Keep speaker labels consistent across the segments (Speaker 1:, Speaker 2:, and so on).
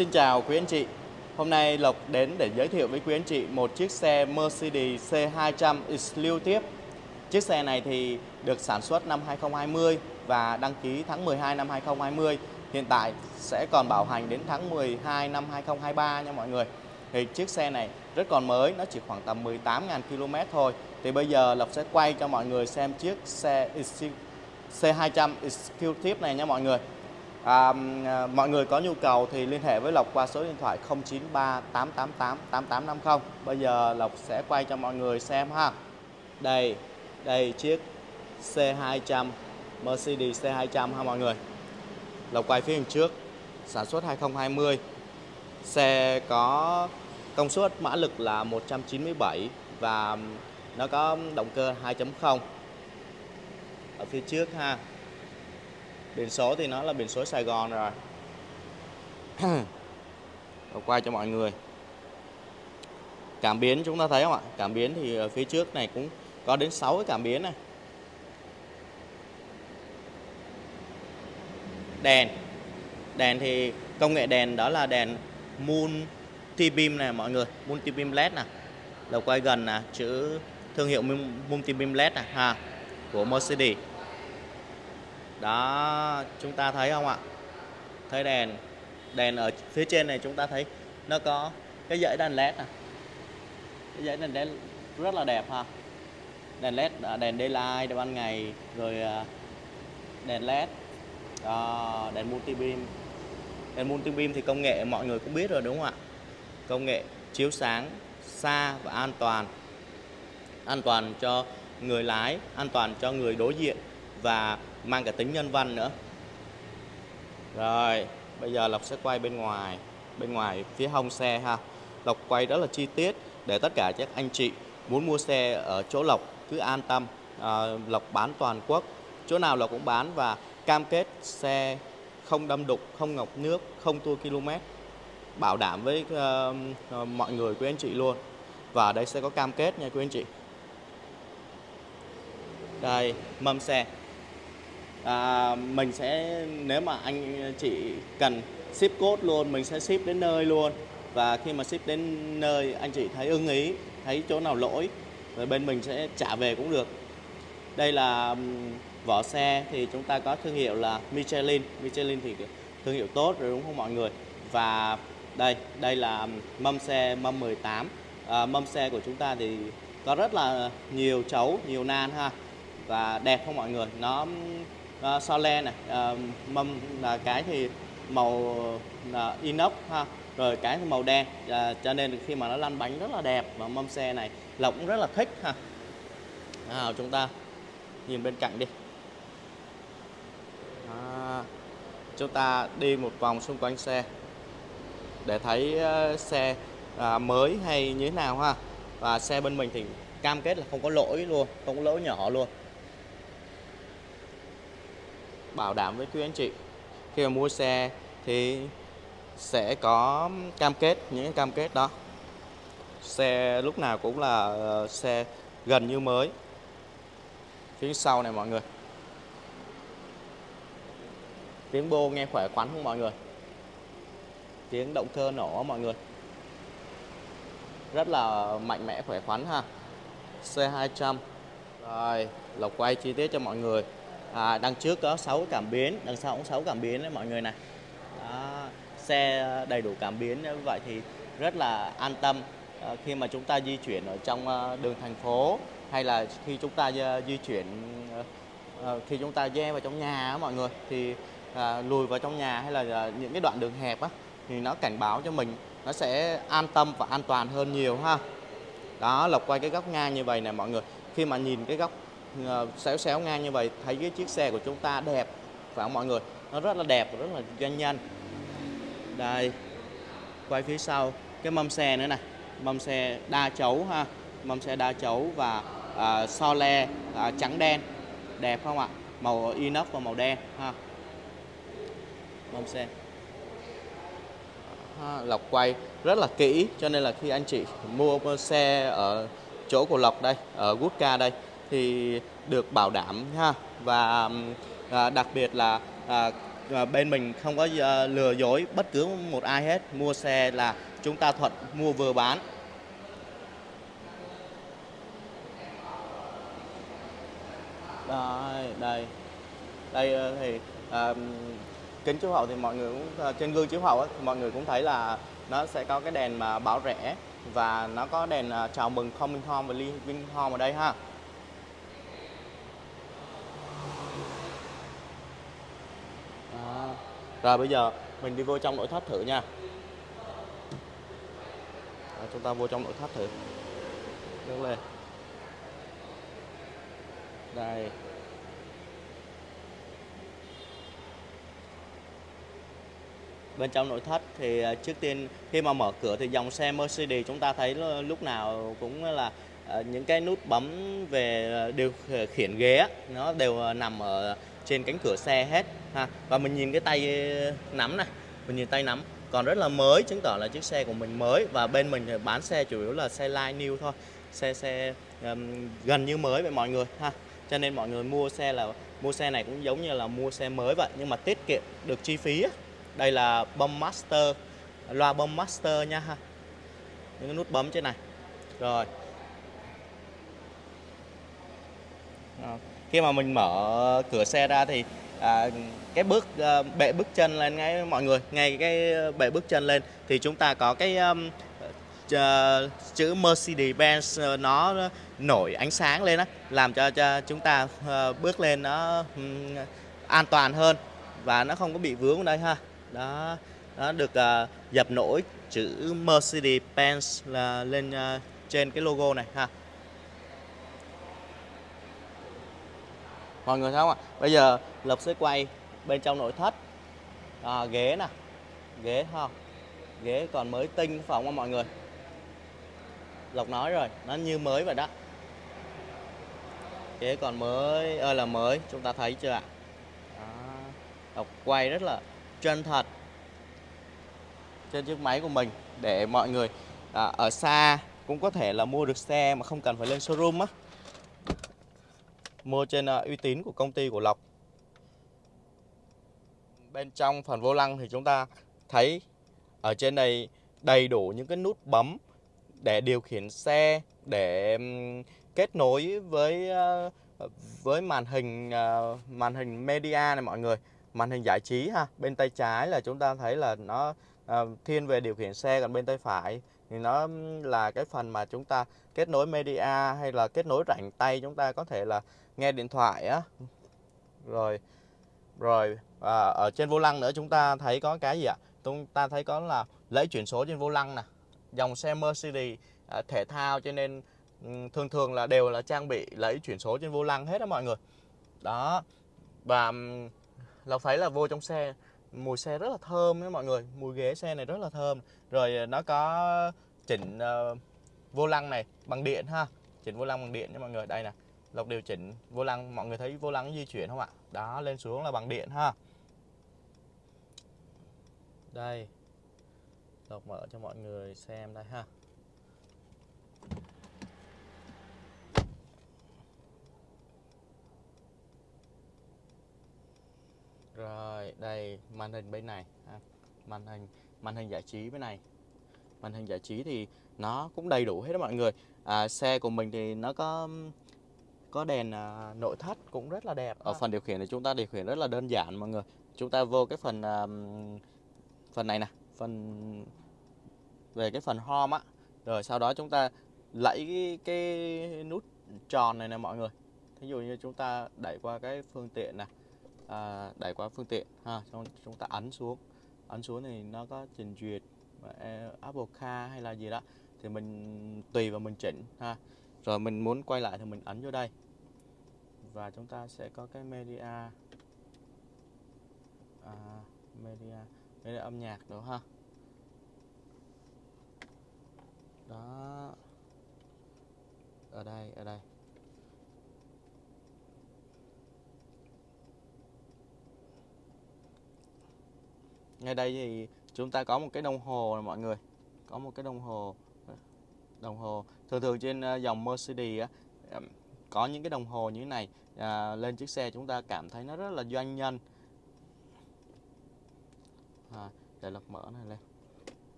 Speaker 1: Xin chào quý anh chị. Hôm nay Lộc đến để giới thiệu với quý anh chị một chiếc xe Mercedes C200 Exclusive. Chiếc xe này thì được sản xuất năm 2020 và đăng ký tháng 12 năm 2020. Hiện tại sẽ còn bảo hành đến tháng 12 năm 2023 nha mọi người. Thì chiếc xe này rất còn mới, nó chỉ khoảng tầm 18.000 km thôi. Thì bây giờ Lộc sẽ quay cho mọi người xem chiếc xe C200 Exclusive này nha mọi người. À, à, mọi người có nhu cầu thì liên hệ với Lộc qua số điện thoại 093 888 8850. Bây giờ Lộc sẽ quay cho mọi người xem ha. Đây, đây chiếc C200 Mercedes C200 ha mọi người. Lộc quay phía trước, sản xuất 2020. Xe có công suất mã lực là 197 và nó có động cơ 2.0 ở phía trước ha biển số thì nó là biển số Sài Gòn rồi. Quay cho mọi người. Cảm biến chúng ta thấy không ạ? Cảm biến thì ở phía trước này cũng có đến 6 cái cảm biến này. Đèn. Đèn thì công nghệ đèn đó là đèn multi beam này mọi người. Multi beam led nè. Đầu quay gần nè, chữ thương hiệu multi beam led nè, ha, của Mercedes đó chúng ta thấy không ạ? Thấy đèn. Đèn ở phía trên này chúng ta thấy nó có cái dãy đèn led này cái dãy đèn led rất là đẹp ha. Đèn led à, đèn daylight ban ngày rồi à, đèn led đó, đèn multi beam đèn multi beam thì công nghệ mọi người cũng biết rồi đúng không ạ? Công nghệ chiếu sáng xa và an toàn. An toàn cho người lái an toàn cho người đối diện và mang cả tính nhân văn nữa. Rồi bây giờ Lộc sẽ quay bên ngoài bên ngoài phía hông xe ha. Lộc quay rất là chi tiết để tất cả các anh chị muốn mua xe ở chỗ Lộc cứ an tâm. À, Lộc bán toàn quốc chỗ nào Lộc cũng bán và cam kết xe không đâm đục không ngọc nước không tua km bảo đảm với uh, mọi người quý anh chị luôn. Và đây sẽ có cam kết nha quý anh chị. Đây mâm xe à, mình sẽ nếu mà anh chị cần ship code luôn mình sẽ ship đến nơi luôn. Và khi mà ship đến nơi anh chị thấy ưng ý thấy chỗ nào lỗi rồi bên mình sẽ trả về cũng được. Đây là vỏ xe thì chúng ta có thương hiệu là Michelin. Michelin thì thương hiệu tốt rồi đúng không mọi người? Và đây đây là mâm xe mâm 18 à, mâm xe của chúng ta thì có rất là nhiều chấu nhiều nan ha và đẹp không mọi người? Nó Ờ, uh, so le này uh, mâm là cái thì màu ờ, inox ha. Rồi cái thì màu đen à, cho nên khi mà nó lăn bánh rất là đẹp và mâm xe này lộc cũng rất là thích ha. Nào chúng ta nhìn bên cạnh đi. À, chúng ta đi một vòng xung quanh xe để thấy uh, xe à, mới hay như thế nào ha. Và xe bên mình thì cam kết là không có lỗi luôn không có lỗi nhỏ luôn bảo đảm với quý anh chị. Khi mà mua xe thì sẽ có cam kết, những cái cam kết đó. Xe lúc nào cũng là ờ, xe gần như mới. Phía sau này mọi người. Tiếng bô nghe khỏe khoắn không mọi người? Tiếng động cơ nổ mọi người. Rất là mạnh mẽ, khỏe khoắn ha. C200 rồi, lộc quay chi tiết cho mọi người à, đằng trước có 6 cảm biến đằng sau cũng 6 cảm biến đấy mọi người này. Đó, xe đầy đủ cảm biến như vậy thì rất là an tâm. À, khi mà chúng ta di chuyển ở trong ờ, đường thành phố hay là khi chúng ta ờ, di chuyển khi chúng ta ghe vào trong nhà á, mọi người thì à, lùi vào trong nhà hay là những cái đoạn đường hẹp á thì nó cảnh báo cho mình nó sẽ an tâm và an toàn hơn nhiều ha. Đó lọc quay cái góc ngang như vậy nè mọi người. Khi mà nhìn cái góc Ờ, xéo xéo ngang như vậy thấy cái chiếc xe của chúng ta đẹp phải không mọi người? Nó rất là đẹp rất là doanh nhân. Đây quay phía sau cái mâm xe nữa này. Mâm xe đa chấu ha. Mâm xe đa chấu và à, so le à, trắng đen. Đẹp không ạ? Màu inox và màu đen ha. Mâm xe. Ha, lọc quay rất là kỹ cho nên là khi anh chị mua xe ở chỗ của lọc đây ở Woodca đây thì được bảo đảm ha. Và à, đặc biệt là à, à, bên mình không có à, lừa dối bất cứ một ai hết. Mua xe là chúng ta thuận mua vừa bán. Đây đây. Đây ờ, thì à, kính chiếu hậu thì mọi người cũng à, trên gương chiếu hậu ấy, thì mọi người cũng thấy là nó sẽ có cái đèn mà báo rẻ và nó có đèn à, chào mừng coming home và living home ở đây ha. Rồi bây giờ mình đi vô trong nội thất thử nha. Rồi, chúng ta vô trong nội thất thử. Đứng lên. Đây. Bên trong nội thất thì à, trước tiên khi mà mở cửa thì dòng xe Mercedes chúng ta thấy lúc nào cũng là à, những cái nút bấm về à, điều khiển ghế nó đều nằm ở trên cánh cửa xe hết ha. Và mình nhìn cái tay ờ, nắm này mình nhìn tay nắm. Còn rất là mới chứng tỏ là chiếc xe của mình mới. Và bên mình bán xe chủ yếu là xe line new thôi. Xe xe um, gần như mới vậy mọi người ha. Cho nên mọi người mua xe là mua xe này cũng giống như là mua xe mới vậy. Nhưng mà tiết kiệm được chi phí á. đây là bấm master loa bấm master nha ha. Những cái nút bấm trên này. Rồi. Khi mà mình mở cửa xe ra thì à, cái bước à, bệ bước chân lên ngay mọi người ngay cái ờ, bệ bước chân lên thì chúng ta có cái um, chữ- ờ, chữ Mercedes-Benz nó nổi ánh sáng lên á làm cho cho chúng ta uh, bước lên nó um, an toàn hơn và nó không có bị vướng đây ha. Đó nó được uh, dập nổi chữ Mercedes-Benz là lên uh, trên cái logo này ha. Mọi người thấy không ạ? Bây giờ Lộc sẽ quay bên trong nội thất. À, ghế nè. Ghế không ghế còn mới tinh phải không mọi người? Lộc nói rồi nó như mới vậy đó. Ghế còn mới ơi là mới chúng ta thấy chưa ạ. Lộc quay rất là chân thật trên chiếc máy của mình để mọi người à, ở xa cũng có thể là mua được xe mà không cần phải lên showroom á mua trên à, uy tín của công ty của Lộc. Bên trong phần vô lăng thì chúng ta thấy ở trên này đầy đủ những cái nút bấm để điều khiển xe, để kết nối với à, với màn hình à, màn hình media này mọi người, màn hình giải trí ha. Bên tay trái là chúng ta thấy là nó thiên về điều khiển xe, còn bên tay phải thì nó là cái phần mà chúng ta kết nối media hay là kết nối rảnh tay, chúng ta có thể là nghe điện thoại á. Rồi rồi à, ở trên vô lăng nữa chúng ta thấy có cái gì ạ? Chúng ta thấy có là lấy chuyển số trên vô lăng nè. Dòng xe Mercedes à, thể thao cho nên thường thường là đều là trang bị lấy chuyển số trên vô lăng hết đó mọi người. Đó và Lộc thấy là vô trong xe. Mùi xe rất là thơm đấy mọi người. Mùi ghế xe này rất là thơm. Rồi à, nó có chỉnh uh, vô lăng này bằng điện ha. Chỉnh vô lăng bằng điện nha mọi người. Đây nè lọc điều chỉnh vô lăng mọi người thấy vô lăng di chuyển không ạ đó lên xuống là bằng điện ha đây Lộc mở cho mọi người xem đây ha Rồi, đây màn hình bên này ha. Màn hình màn hình giải trí bên này. Màn hình giải trí thì nó cũng đầy đủ hết đó mọi người. À, xe của mình thì nó có có đèn à, nội thất cũng rất là đẹp. Ở phần điều khiển thì chúng ta điều khiển rất là đơn giản mọi người. Chúng ta vô cái phần à, phần này nè, phần về cái phần home á. Rồi sau đó chúng ta lẫy cái, cái nút tròn này nè mọi người. Thí dụ như chúng ta đẩy qua cái phương tiện nè à, đẩy qua phương tiện ha xong chúng ta ấn xuống ấn xuống thì nó có trình duyệt ờ, Apple Car hay là gì đó thì mình tùy vào mình chỉnh ha rồi mình muốn quay lại thì mình ấn vô đây. Và chúng ta sẽ có cái media. À, media media âm nhạc nữa ha. Đó. Ở đây ở đây. Ngay đây thì chúng ta có một cái đồng hồ này mọi người. Có một cái đồng hồ đồng hồ. Thường thường trên ờ, dòng Mercedes á có những cái đồng hồ như thế này à, lên chiếc xe chúng ta cảm thấy nó rất là doanh nhân. À, để Lộc mở này lên.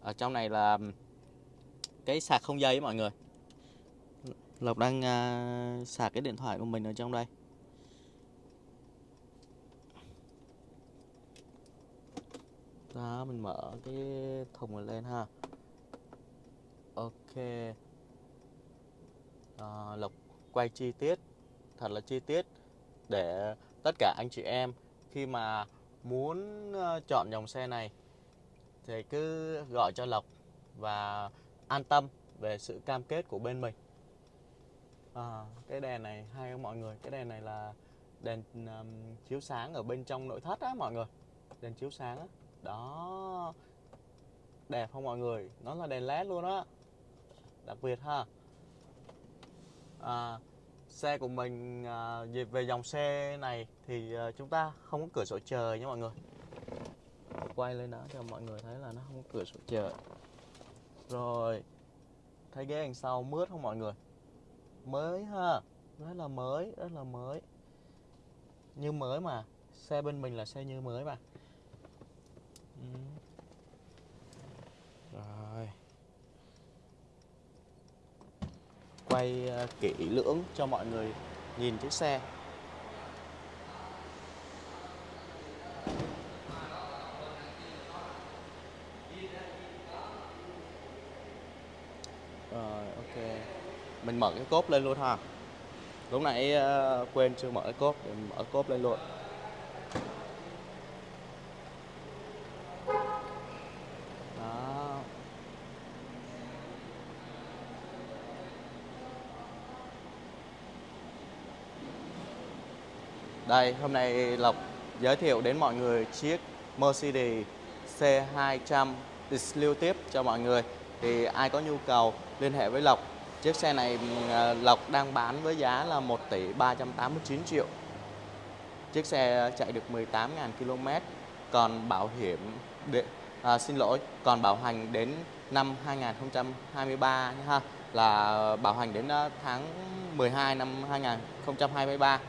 Speaker 1: Ở trong này là cái sạc không dây mọi người. Lộc đang uh, sạc cái điện thoại của mình ở trong đây. Ha mình mở cái thùng này lên ha. Ok. À, Lộc quay chi tiết. Thật là chi tiết để tất cả anh chị em khi mà muốn ờ, chọn dòng xe này thì cứ gọi cho Lộc và an tâm về sự cam kết của bên mình. À, cái đèn này hay không mọi người? Cái đèn này là đèn um, chiếu sáng ở bên trong nội thất á mọi người. Đèn chiếu sáng á đó. Đẹp không mọi người? Nó là đèn led luôn á. Đặc biệt ha. À, xe của mình à, về dòng xe này thì à, chúng ta không có cửa sổ trời nha mọi người. Quay lên đó cho mọi người thấy là nó không có cửa sổ trời rồi thấy ghế đằng sau mướt không mọi người? Mới ha rất là mới rất là mới. Như mới mà xe bên mình là xe như mới mà ừ. rồi. Quay ờ, kỹ lưỡng cho mọi người nhìn chiếc xe. Rồi, ok. Mình mở cái cốp lên luôn ha. Lúc nãy ờ, quên chưa mở cái cốp mình mở cốp lên luôn. Đây hôm nay Lộc giới thiệu đến mọi người chiếc Mercedes C200 Exclusive cho mọi người thì ai có nhu cầu liên hệ với Lộc Chiếc xe này à, Lộc đang bán với giá là 1 tỷ 389 triệu. Chiếc xe chạy được 18.000 km, còn bảo hiểm để, à, xin lỗi, còn bảo hành đến năm 2023 ha, là bảo hành đến à, tháng 12 năm 2023.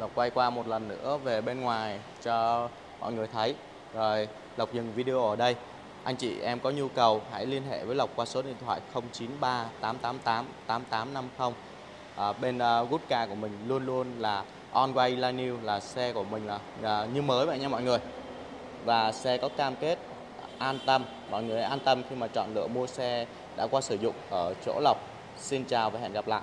Speaker 1: Lộc quay qua một lần nữa về bên ngoài cho mọi người thấy. Rồi Lộc dừng video ở đây. Anh chị em có nhu cầu hãy liên hệ với Lộc qua số điện thoại 093 888 8850. À, bên à, uh, Goodcar của mình luôn luôn là on way là new là xe của mình là, uh, như mới vậy nha mọi người. Và xe có cam kết an tâm, mọi người an tâm khi mà chọn lựa mua xe đã qua sử dụng ở chỗ Lộc. Xin chào và hẹn gặp lại.